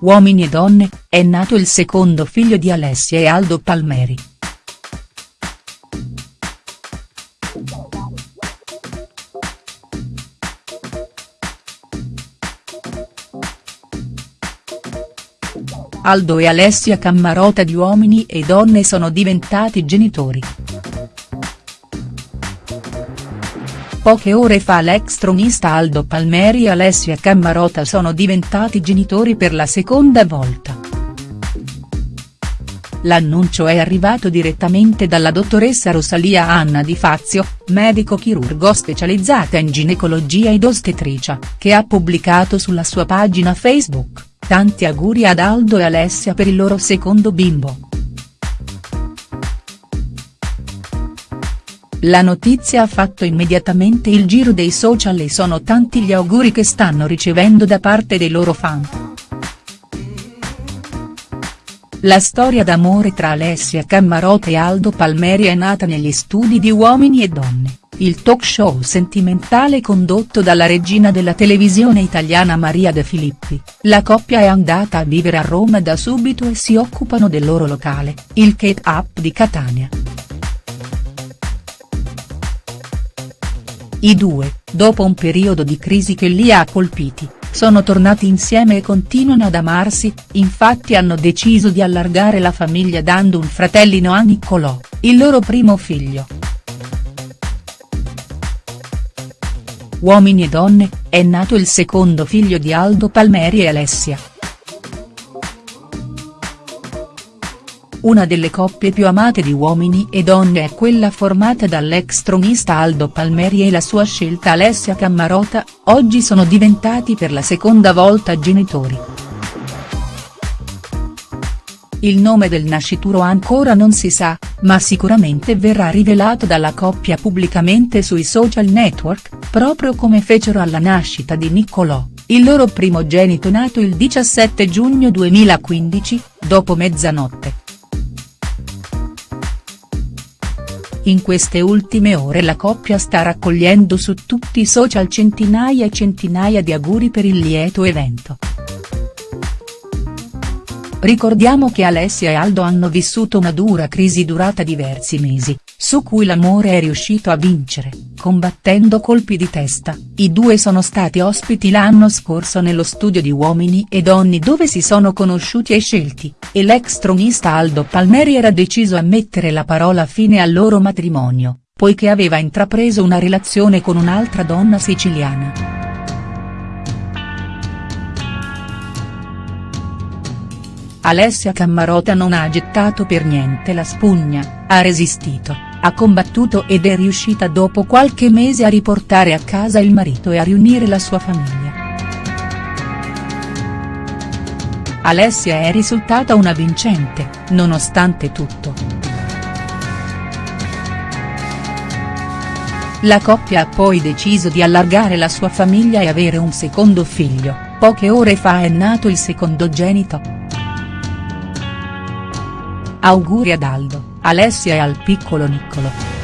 Uomini e donne, è nato il secondo figlio di Alessia e Aldo Palmeri. Aldo e Alessia Cammarota di Uomini e Donne sono diventati genitori. Poche ore fa l'ex tronista Aldo Palmeri e Alessia Cammarota sono diventati genitori per la seconda volta. L'annuncio è arrivato direttamente dalla dottoressa Rosalia Anna Di Fazio, medico chirurgo specializzata in ginecologia ed ostetricia, che ha pubblicato sulla sua pagina Facebook, tanti auguri ad Aldo e Alessia per il loro secondo bimbo. La notizia ha fatto immediatamente il giro dei social e sono tanti gli auguri che stanno ricevendo da parte dei loro fan. La storia d'amore tra Alessia Cammarota e Aldo Palmeri è nata negli studi di Uomini e Donne, il talk show sentimentale condotto dalla regina della televisione italiana Maria De Filippi, la coppia è andata a vivere a Roma da subito e si occupano del loro locale, il Cape Up di Catania. I due, dopo un periodo di crisi che li ha colpiti, sono tornati insieme e continuano ad amarsi, infatti hanno deciso di allargare la famiglia dando un fratellino a Niccolò, il loro primo figlio. Uomini e donne, è nato il secondo figlio di Aldo Palmeri e Alessia. Una delle coppie più amate di Uomini e Donne è quella formata dall'ex tronista Aldo Palmeri e la sua scelta Alessia Cammarota, oggi sono diventati per la seconda volta genitori. Il nome del nascituro ancora non si sa, ma sicuramente verrà rivelato dalla coppia pubblicamente sui social network, proprio come fecero alla nascita di Niccolò, il loro primogenito nato il 17 giugno 2015, dopo mezzanotte. In queste ultime ore la coppia sta raccogliendo su tutti i social centinaia e centinaia di auguri per il lieto evento. Ricordiamo che Alessia e Aldo hanno vissuto una dura crisi durata diversi mesi, su cui l'amore è riuscito a vincere, combattendo colpi di testa, i due sono stati ospiti l'anno scorso nello studio di Uomini e Donne dove si sono conosciuti e scelti, e l'ex tronista Aldo Palmeri era deciso a mettere la parola fine al loro matrimonio, poiché aveva intrapreso una relazione con un'altra donna siciliana. Alessia Cammarota non ha gettato per niente la spugna, ha resistito, ha combattuto ed è riuscita dopo qualche mese a riportare a casa il marito e a riunire la sua famiglia. Alessia è risultata una vincente, nonostante tutto. La coppia ha poi deciso di allargare la sua famiglia e avere un secondo figlio, poche ore fa è nato il secondogenito. Auguri ad Aldo, Alessia e al piccolo Niccolo.